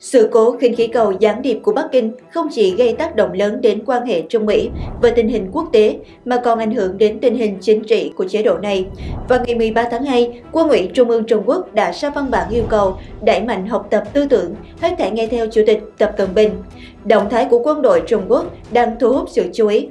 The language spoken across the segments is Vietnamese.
Sự cố khinh khí cầu gián điệp của Bắc Kinh không chỉ gây tác động lớn đến quan hệ Trung Mỹ và tình hình quốc tế mà còn ảnh hưởng đến tình hình chính trị của chế độ này. Vào ngày 13 tháng 2, Quân ủy Trung ương Trung Quốc đã ra văn bản yêu cầu đẩy mạnh học tập tư tưởng, hết thể nghe theo Chủ tịch Tập Cận Bình. Động thái của quân đội Trung Quốc đang thu hút sự chú ý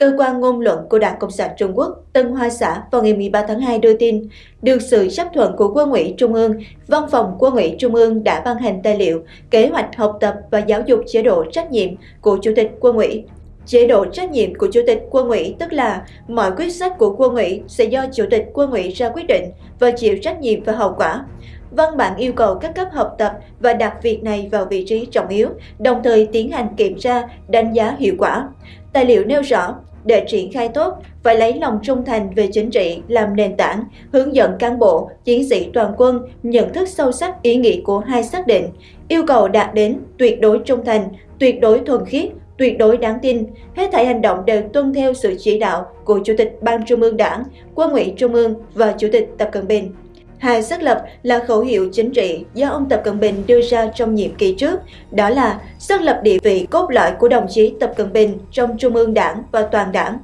Cơ quan ngôn luận của Đảng Cộng sản Trung Quốc Tân Hoa Xã vào ngày 13 tháng 2 đưa tin, được sự chấp thuận của Quân ủy Trung ương, Văn phòng Quân ủy Trung ương đã ban hành tài liệu kế hoạch học tập và giáo dục chế độ trách nhiệm của Chủ tịch Quân ủy. Chế độ trách nhiệm của Chủ tịch Quân ủy tức là mọi quyết sách của Quân ủy sẽ do Chủ tịch Quân ủy ra quyết định và chịu trách nhiệm và hậu quả. Văn bản yêu cầu các cấp học tập và đặt việc này vào vị trí trọng yếu, đồng thời tiến hành kiểm tra, đánh giá hiệu quả. Tài liệu nêu rõ, để triển khai tốt, phải lấy lòng trung thành về chính trị làm nền tảng, hướng dẫn cán bộ, chiến sĩ toàn quân nhận thức sâu sắc ý nghĩa của hai xác định, yêu cầu đạt đến tuyệt đối trung thành, tuyệt đối thuần khiết, tuyệt đối đáng tin. Hết thảy hành động đều tuân theo sự chỉ đạo của Chủ tịch Ban Trung ương Đảng, Quân ủy Trung ương và Chủ tịch Tập Cận Bình. Hai xác lập là khẩu hiệu chính trị do ông Tập Cận Bình đưa ra trong nhiệm kỳ trước, đó là xác lập địa vị cốt lõi của đồng chí Tập Cận Bình trong Trung ương Đảng và toàn đảng.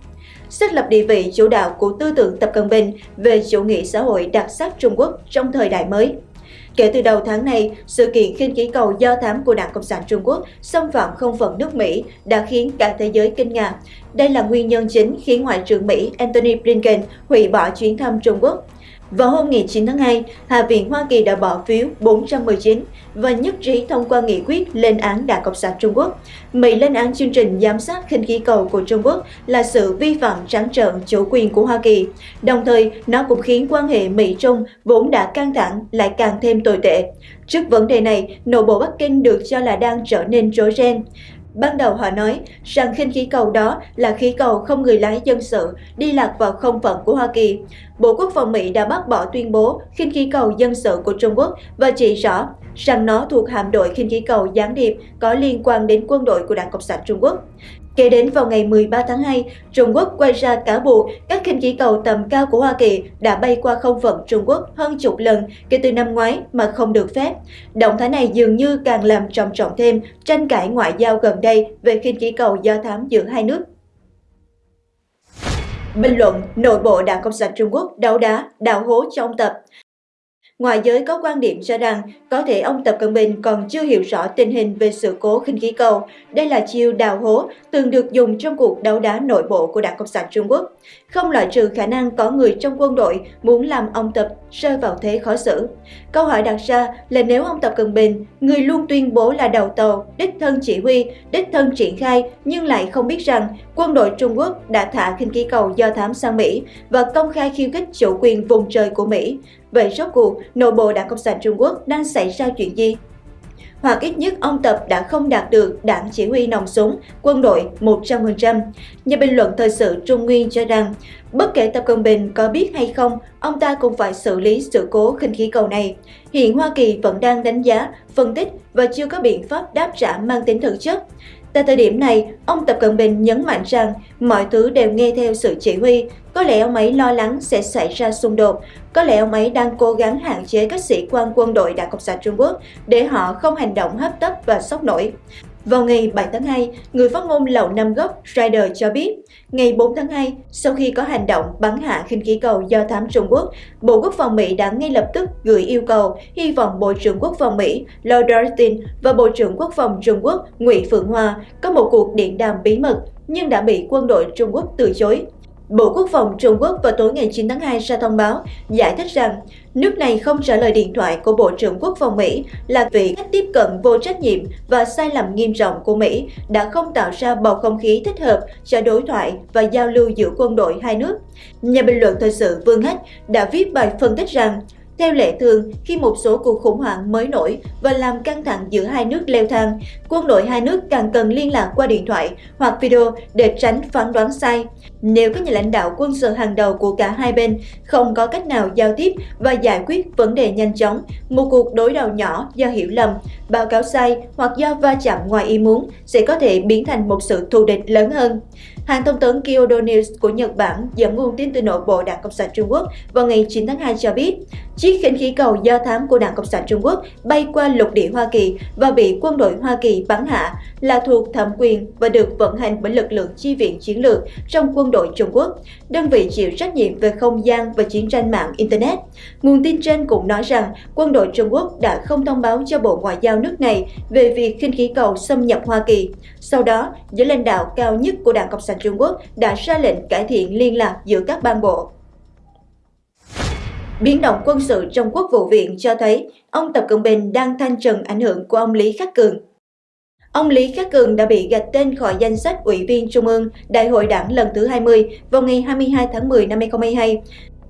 Xác lập địa vị chủ đạo của tư tưởng Tập Cận Bình về chủ nghĩa xã hội đặc sắc Trung Quốc trong thời đại mới. Kể từ đầu tháng này, sự kiện khinh khí cầu do thám của Đảng Cộng sản Trung Quốc xâm phạm không phận nước Mỹ đã khiến cả thế giới kinh ngạc. Đây là nguyên nhân chính khiến Ngoại trưởng Mỹ Antony Blinken hủy bỏ chuyến thăm Trung Quốc. Vào hôm ngày 9 tháng 2, Hạ viện Hoa Kỳ đã bỏ phiếu 419 và nhất trí thông qua nghị quyết lên án Đảng Cộng sản Trung Quốc. Mỹ lên án chương trình giám sát khinh khí cầu của Trung Quốc là sự vi phạm trắng trợn chủ quyền của Hoa Kỳ. Đồng thời, nó cũng khiến quan hệ Mỹ-Trung vốn đã căng thẳng lại càng thêm tồi tệ. Trước vấn đề này, nội bộ Bắc Kinh được cho là đang trở nên rối ren. Ban đầu họ nói rằng khinh khí cầu đó là khí cầu không người lái dân sự đi lạc vào không phận của Hoa Kỳ. Bộ Quốc phòng Mỹ đã bác bỏ tuyên bố khinh khí cầu dân sự của Trung Quốc và chỉ rõ rằng nó thuộc hạm đội khinh khí cầu gián điệp có liên quan đến quân đội của Đảng Cộng sản Trung Quốc. Kể đến vào ngày 13 tháng 2, Trung Quốc quay ra cáo buộc các khinh khí cầu tầm cao của Hoa Kỳ đã bay qua không phận Trung Quốc hơn chục lần kể từ năm ngoái mà không được phép. Động thái này dường như càng làm trầm trọng thêm tranh cãi ngoại giao gần đây về khinh khí cầu do thám giữa hai nước. Bình luận, nội bộ Đảng Cộng sản Trung Quốc đấu đá, đào hố cho ông Tập. Ngoài giới có quan điểm cho rằng, có thể ông Tập Cận Bình còn chưa hiểu rõ tình hình về sự cố khinh khí cầu. Đây là chiêu đào hố, từng được dùng trong cuộc đấu đá nội bộ của Đảng Cộng sản Trung Quốc. Không loại trừ khả năng có người trong quân đội muốn làm ông Tập rơi vào thế khó xử. Câu hỏi đặt ra là nếu ông Tập Cận Bình, người luôn tuyên bố là đầu tàu, đích thân chỉ huy, đích thân triển khai nhưng lại không biết rằng quân đội Trung Quốc đã thả khinh khí cầu do thám sang Mỹ và công khai khiêu khích chủ quyền vùng trời của Mỹ. Vậy rốt cuộc, nội bộ Đảng Cộng sản Trung Quốc đang xảy ra chuyện gì? Hoặc ít nhất ông Tập đã không đạt được đảng chỉ huy nòng súng, quân đội 100%. Nhà bình luận thời sự Trung Nguyên cho rằng, bất kể Tập Cận Bình có biết hay không, ông ta cũng phải xử lý sự cố khinh khí cầu này. Hiện Hoa Kỳ vẫn đang đánh giá, phân tích và chưa có biện pháp đáp trả mang tính thực chất. Tại thời điểm này, ông Tập Cận Bình nhấn mạnh rằng mọi thứ đều nghe theo sự chỉ huy. Có lẽ ông ấy lo lắng sẽ xảy ra xung đột. Có lẽ ông ấy đang cố gắng hạn chế các sĩ quan quân đội Đảng Cộng sản Trung Quốc để họ không hành động hấp tấp và sốc nổi. Vào ngày 7 tháng 2, người phát ngôn Lầu Năm Góc Ryder cho biết, ngày 4 tháng 2, sau khi có hành động bắn hạ khinh khí cầu do thám Trung Quốc, Bộ Quốc phòng Mỹ đã ngay lập tức gửi yêu cầu hy vọng Bộ trưởng Quốc phòng Mỹ Lloyd Austin và Bộ trưởng Quốc phòng Trung Quốc Ngụy Phượng Hoa có một cuộc điện đàm bí mật nhưng đã bị quân đội Trung Quốc từ chối. Bộ Quốc phòng Trung Quốc vào tối ngày 9 tháng 2 ra thông báo giải thích rằng nước này không trả lời điện thoại của Bộ trưởng Quốc phòng Mỹ là vì cách tiếp cận vô trách nhiệm và sai lầm nghiêm trọng của Mỹ đã không tạo ra bầu không khí thích hợp cho đối thoại và giao lưu giữa quân đội hai nước. Nhà bình luận thời sự Vương Hách đã viết bài phân tích rằng theo lệ thường, khi một số cuộc khủng hoảng mới nổi và làm căng thẳng giữa hai nước leo thang, quân đội hai nước càng cần liên lạc qua điện thoại hoặc video để tránh phán đoán sai nếu các nhà lãnh đạo quân sự hàng đầu của cả hai bên không có cách nào giao tiếp và giải quyết vấn đề nhanh chóng, một cuộc đối đầu nhỏ do hiểu lầm, báo cáo sai hoặc do va chạm ngoài ý muốn sẽ có thể biến thành một sự thù địch lớn hơn. Hãng thông tấn Kyodo News của Nhật Bản dẫn nguồn tin từ nội bộ Đảng Cộng sản Trung Quốc vào ngày 9 tháng 2 cho biết, chiếc khinh khí cầu do thám của Đảng Cộng sản Trung Quốc bay qua lục địa Hoa Kỳ và bị quân đội Hoa Kỳ bắn hạ là thuộc thẩm quyền và được vận hành bởi lực lượng chi viện chiến lược trong quân đội đội Trung Quốc, đơn vị chịu trách nhiệm về không gian và chiến tranh mạng Internet. Nguồn tin trên cũng nói rằng quân đội Trung Quốc đã không thông báo cho Bộ Ngoại giao nước này về việc khinh khí cầu xâm nhập Hoa Kỳ. Sau đó, giới lãnh đạo cao nhất của Đảng Cộng sản Trung Quốc đã ra lệnh cải thiện liên lạc giữa các ban bộ. Biến động quân sự trong quốc vụ viện cho thấy ông Tập Cận Bình đang thanh trần ảnh hưởng của ông Lý Khắc Cường. Ông Lý Khắc Cường đã bị gạch tên khỏi danh sách Ủy viên Trung ương Đại hội đảng lần thứ 20 vào ngày 22 tháng 10 năm 2022.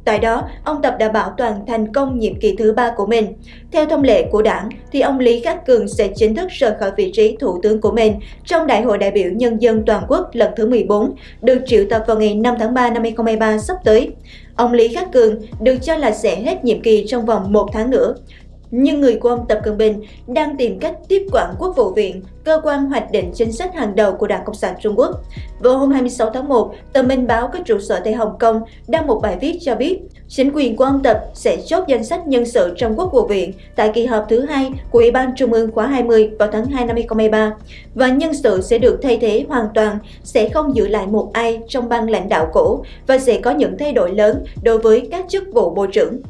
Tại đó, ông Tập đã bảo toàn thành công nhiệm kỳ thứ ba của mình. Theo thông lệ của đảng, thì ông Lý Khắc Cường sẽ chính thức rời khỏi vị trí thủ tướng của mình trong Đại hội đại biểu Nhân dân Toàn quốc lần thứ 14, được triệu tập vào ngày 5 tháng 3 năm 2023 sắp tới. Ông Lý Khắc Cường được cho là sẽ hết nhiệm kỳ trong vòng một tháng nữa nhưng người của ông Tập Cận Bình đang tìm cách tiếp quản Quốc vụ viện, cơ quan hoạch định chính sách hàng đầu của Đảng Cộng sản Trung Quốc. Vào hôm 26 tháng 1, tờ Minh báo có trụ sở tại Hồng Kông đăng một bài viết cho biết chính quyền của ông Tập sẽ chốt danh sách nhân sự trong Quốc vụ viện tại kỳ họp thứ hai của Ủy ban Trung ương khóa 20 vào tháng 2 năm 2023 và nhân sự sẽ được thay thế hoàn toàn, sẽ không giữ lại một ai trong ban lãnh đạo cũ và sẽ có những thay đổi lớn đối với các chức vụ bộ trưởng.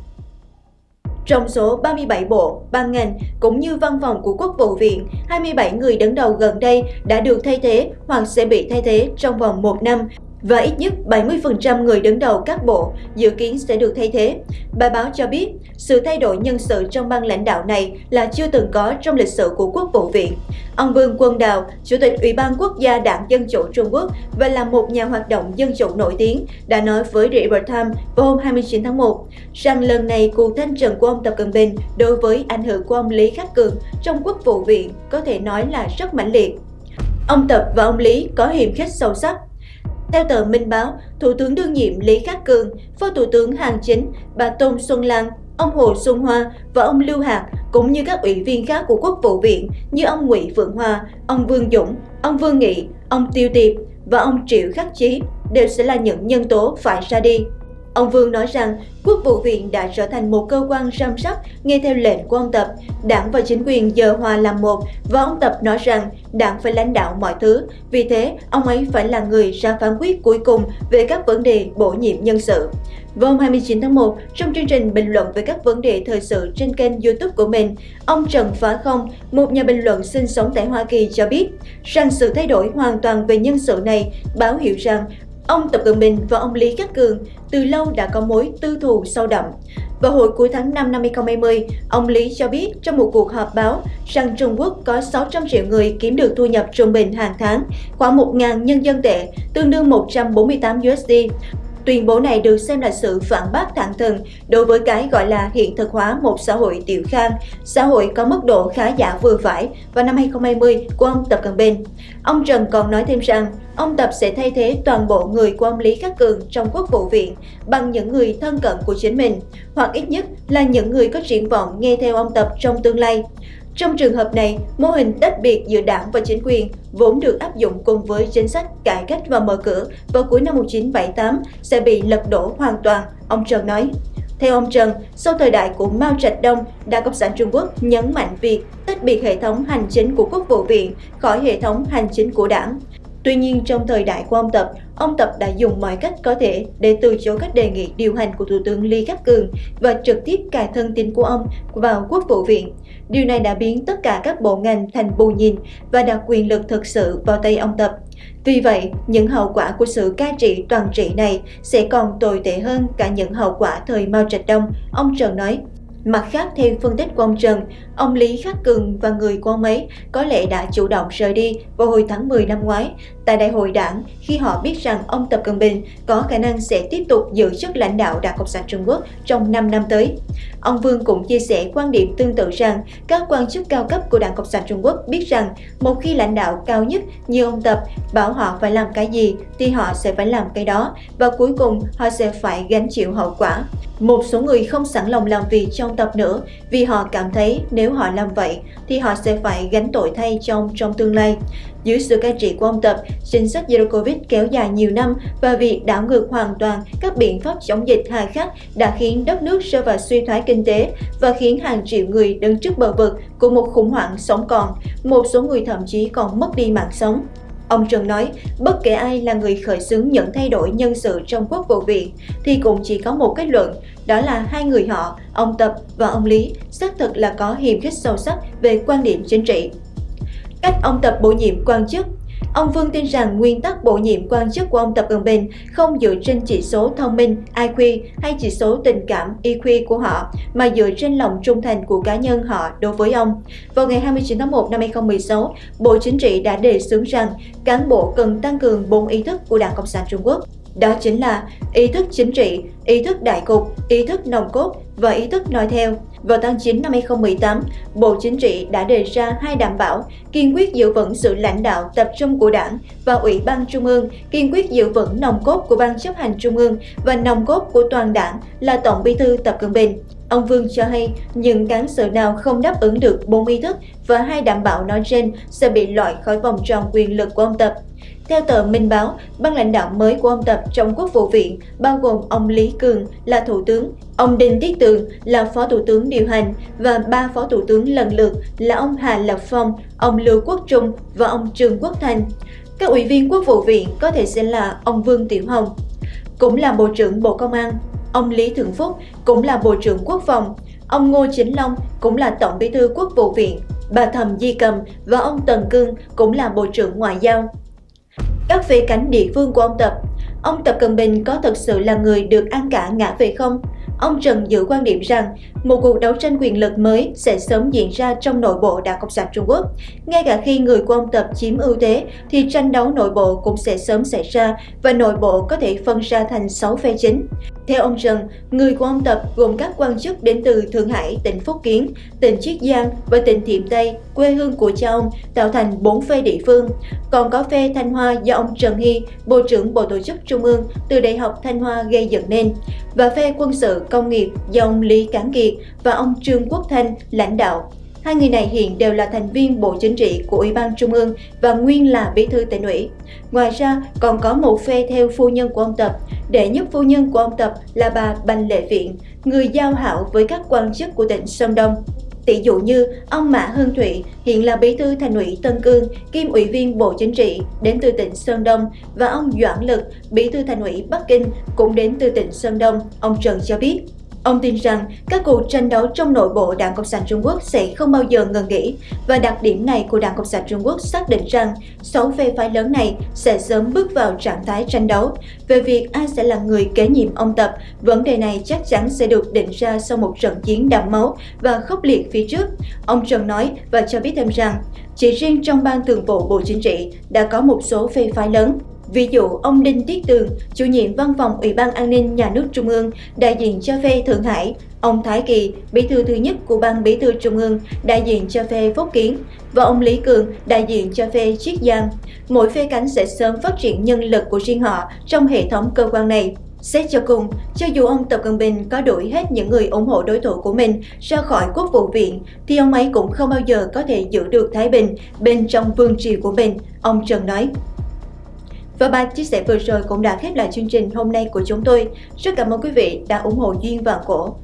Trong số 37 bộ, ban ngành cũng như văn phòng của Quốc vụ viện, 27 người đứng đầu gần đây đã được thay thế hoặc sẽ bị thay thế trong vòng một năm và ít nhất 70% người đứng đầu các bộ dự kiến sẽ được thay thế. Bài báo cho biết, sự thay đổi nhân sự trong ban lãnh đạo này là chưa từng có trong lịch sử của Quốc vụ viện. Ông Vương Quân Đào, Chủ tịch Ủy ban Quốc gia Đảng Dân Chủ Trung Quốc và là một nhà hoạt động dân chủ nổi tiếng, đã nói với The Epoch Times vào hôm 29 tháng 1 rằng lần này cuộc thanh trừng của ông Tập Cận Bình đối với ảnh hưởng của ông Lý Khắc Cường trong Quốc vụ viện có thể nói là rất mãnh liệt. Ông Tập và ông Lý có hiềm khích sâu sắc theo tờ Minh Báo, Thủ tướng đương nhiệm Lý Khắc Cường, Phó Thủ tướng Hàng Chính, bà Tôn Xuân Lan, ông Hồ Xuân Hoa và ông Lưu Hạc cũng như các ủy viên khác của Quốc vụ viện như ông Ngụy Phượng Hoa, ông Vương Dũng, ông Vương Nghị, ông Tiêu Tiệp và ông Triệu Khắc Chí đều sẽ là những nhân tố phải ra đi. Ông Vương nói rằng Quốc vụ viện đã trở thành một cơ quan răm sắc nghe theo lệnh của ông Tập. Đảng và chính quyền giờ hòa làm một và ông Tập nói rằng đảng phải lãnh đạo mọi thứ. Vì thế, ông ấy phải là người ra phán quyết cuối cùng về các vấn đề bổ nhiệm nhân sự. Vào hôm 29 tháng 1, trong chương trình bình luận về các vấn đề thời sự trên kênh YouTube của mình, ông Trần Phá Không, một nhà bình luận sinh sống tại Hoa Kỳ cho biết rằng sự thay đổi hoàn toàn về nhân sự này báo hiệu rằng Ông Tập Cận Bình và ông Lý Khắc Cường từ lâu đã có mối tư thù sâu đậm. Vào hồi cuối tháng 5 năm 2020, ông Lý cho biết trong một cuộc họp báo rằng Trung Quốc có 600 triệu người kiếm được thu nhập trung bình hàng tháng, khoảng 1.000 nhân dân tệ, tương đương 148 USD. Tuyên bố này được xem là sự phản bác thẳng thừng đối với cái gọi là hiện thực hóa một xã hội tiểu khang, xã hội có mức độ khá giả vừa phải vào năm 2020 của ông Tập Cận Bình. Ông Trần còn nói thêm rằng, ông Tập sẽ thay thế toàn bộ người của ông Lý Khắc Cường trong quốc vụ viện bằng những người thân cận của chính mình, hoặc ít nhất là những người có triển vọng nghe theo ông Tập trong tương lai. Trong trường hợp này, mô hình tách biệt giữa đảng và chính quyền vốn được áp dụng cùng với chính sách cải cách và mở cửa vào cuối năm 1978 sẽ bị lật đổ hoàn toàn, ông Trần nói. Theo ông Trần, sau thời đại của Mao Trạch Đông, Đảng Cộng sản Trung Quốc nhấn mạnh việc tách biệt hệ thống hành chính của Quốc vụ viện khỏi hệ thống hành chính của đảng. Tuy nhiên, trong thời đại của ông Tập, ông Tập đã dùng mọi cách có thể để từ chối các đề nghị điều hành của Thủ tướng Lý Khắc Cường và trực tiếp cài thân tín của ông vào Quốc vụ viện. Điều này đã biến tất cả các bộ ngành thành bù nhìn và đặt quyền lực thực sự vào tay ông Tập. Vì vậy, những hậu quả của sự cai trị toàn trị này sẽ còn tồi tệ hơn cả những hậu quả thời Mao Trạch Đông, ông Trần nói. Mặt khác, theo phân tích của ông Trần, ông Lý Khắc Cường và người của ông ấy có lẽ đã chủ động rời đi vào hồi tháng 10 năm ngoái, tại đại hội đảng, khi họ biết rằng ông Tập Cận Bình có khả năng sẽ tiếp tục giữ chức lãnh đạo Đảng Cộng sản Trung Quốc trong 5 năm tới. Ông Vương cũng chia sẻ quan điểm tương tự rằng các quan chức cao cấp của Đảng Cộng sản Trung Quốc biết rằng một khi lãnh đạo cao nhất như ông Tập bảo họ phải làm cái gì thì họ sẽ phải làm cái đó và cuối cùng họ sẽ phải gánh chịu hậu quả. Một số người không sẵn lòng làm việc trong tập nữa vì họ cảm thấy nếu họ làm vậy thì họ sẽ phải gánh tội thay trong trong tương lai. Dưới sự cai trị của ông Tập, chính sách Zero Covid kéo dài nhiều năm và việc đảo ngược hoàn toàn các biện pháp chống dịch hà khắc đã khiến đất nước rơi vào suy thoái kinh tế và khiến hàng triệu người đứng trước bờ vực của một khủng hoảng sống còn. Một số người thậm chí còn mất đi mạng sống. Ông Trần nói, bất kể ai là người khởi xướng những thay đổi nhân sự trong quốc vụ viện thì cũng chỉ có một kết luận, đó là hai người họ, ông Tập và ông Lý, xác thực là có hiềm khích sâu sắc về quan điểm chính trị. Cách ông Tập bổ nhiệm quan chức Ông Vương tin rằng nguyên tắc bổ nhiệm quan chức của ông Tập Cận Bình không dựa trên chỉ số thông minh IQ hay chỉ số tình cảm EQ của họ, mà dựa trên lòng trung thành của cá nhân họ đối với ông. Vào ngày 29 tháng 1 năm 2016, Bộ Chính trị đã đề xướng rằng cán bộ cần tăng cường bốn ý thức của Đảng Cộng sản Trung Quốc. Đó chính là ý thức chính trị, ý thức đại cục, ý thức nòng cốt và ý thức nói theo. Vào tháng 9 năm 2018, Bộ Chính trị đã đề ra hai đảm bảo kiên quyết giữ vững sự lãnh đạo tập trung của Đảng và Ủy ban Trung ương, kiên quyết giữ vững nòng cốt của Ban chấp hành Trung ương và nòng cốt của toàn đảng là Tổng bí thư Tập Cận Bình. Ông Vương cho hay những cán sự nào không đáp ứng được bốn ý thức và hai đảm bảo nói trên sẽ bị loại khỏi vòng tròn quyền lực của ông Tập. Theo tờ Minh Báo, ban lãnh đạo mới của ông Tập trong quốc vụ viện bao gồm ông Lý Cường là thủ tướng, ông Đinh Tiết Tường là phó thủ tướng điều hành và ba phó thủ tướng lần lượt là ông Hà Lập Phong, ông Lưu Quốc Trung và ông Trương Quốc Thành. Các ủy viên quốc vụ viện có thể sẽ là ông Vương Tiểu Hồng, cũng là Bộ trưởng Bộ Công an, ông Lý Thượng Phúc cũng là Bộ trưởng Quốc phòng, ông Ngô Chính Long cũng là Tổng bí thư Quốc vụ viện, bà Thầm Di Cầm và ông Tần Cương cũng là Bộ trưởng Ngoại giao các vị cảnh địa phương của ông Tập. Ông Tập Cận Bình có thật sự là người được ăn cả ngã về không? Ông Trần giữ quan điểm rằng một cuộc đấu tranh quyền lực mới sẽ sớm diễn ra trong nội bộ Đảng Cộng sản Trung Quốc. Ngay cả khi người của ông Tập chiếm ưu thế thì tranh đấu nội bộ cũng sẽ sớm xảy ra và nội bộ có thể phân ra thành 6 phe chính. Theo ông Trần, người của ông Tập gồm các quan chức đến từ Thượng Hải, tỉnh Phúc Kiến, tỉnh Chiết Giang và tỉnh Thiểm Tây, quê hương của cha ông, tạo thành 4 phe địa phương. Còn có phe Thanh Hoa do ông Trần Hy, Bộ trưởng Bộ Tổ chức Trung ương từ Đại học Thanh Hoa gây dựng nên, và phe quân sự công nghiệp do ông Lý Cán Kiệt và ông Trương Quốc Thanh lãnh đạo. Hai người này hiện đều là thành viên Bộ Chính trị của Ủy ban Trung ương và nguyên là bí thư tỉnh ủy. Ngoài ra, còn có một phe theo phu nhân của ông Tập. Đệ nhất phu nhân của ông Tập là bà Bành Lệ Viện, người giao hảo với các quan chức của tỉnh Sơn Đông. Tỷ dụ như ông Mã Hương Thụy hiện là bí thư thành ủy Tân Cương, kiêm ủy viên Bộ Chính trị đến từ tỉnh Sơn Đông và ông Doãn Lực, bí thư thành ủy Bắc Kinh cũng đến từ tỉnh Sơn Đông, ông Trần cho biết. Ông tin rằng các cuộc tranh đấu trong nội bộ Đảng Cộng sản Trung Quốc sẽ không bao giờ ngừng nghỉ và đặc điểm này của Đảng Cộng sản Trung Quốc xác định rằng sáu phe phái lớn này sẽ sớm bước vào trạng thái tranh đấu. Về việc ai sẽ là người kế nhiệm ông Tập, vấn đề này chắc chắn sẽ được định ra sau một trận chiến đẫm máu và khốc liệt phía trước. Ông Trần nói và cho biết thêm rằng, chỉ riêng trong ban thường vụ Bộ Chính trị đã có một số phe phái lớn Ví dụ, ông Đinh Tiết Tường, chủ nhiệm văn phòng Ủy ban An ninh Nhà nước Trung ương, đại diện cho phe Thượng Hải, ông Thái Kỳ, bí thư thứ nhất của ban bí thư Trung ương, đại diện cho phe Phúc Kiến, và ông Lý Cường, đại diện cho phe Chiết Giang. Mỗi phe cánh sẽ sớm phát triển nhân lực của riêng họ trong hệ thống cơ quan này. Xét cho cùng, cho dù ông Tập Cận Bình có đuổi hết những người ủng hộ đối thủ của mình ra khỏi quốc vụ viện, thì ông ấy cũng không bao giờ có thể giữ được Thái Bình bên trong vương triều của mình, ông Trần nói. Và bài chia sẻ vừa rồi cũng đã khép lại chương trình hôm nay của chúng tôi. Rất cảm ơn quý vị đã ủng hộ Duyên và Cổ.